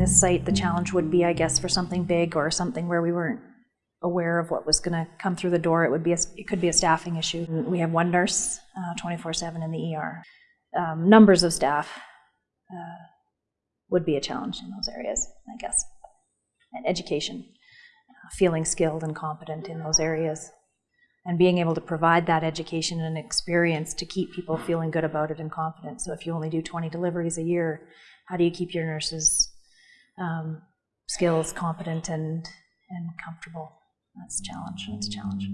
this site, the challenge would be, I guess, for something big or something where we weren't aware of what was going to come through the door. It would be a, it could be a staffing issue. We have one nurse, twenty four seven in the ER. Um, numbers of staff uh, would be a challenge in those areas, I guess. And education, uh, feeling skilled and competent in those areas, and being able to provide that education and experience to keep people feeling good about it and confident. So if you only do 20 deliveries a year, how do you keep your nurses um, skills, competent, and and comfortable? That's a challenge. That's a challenge.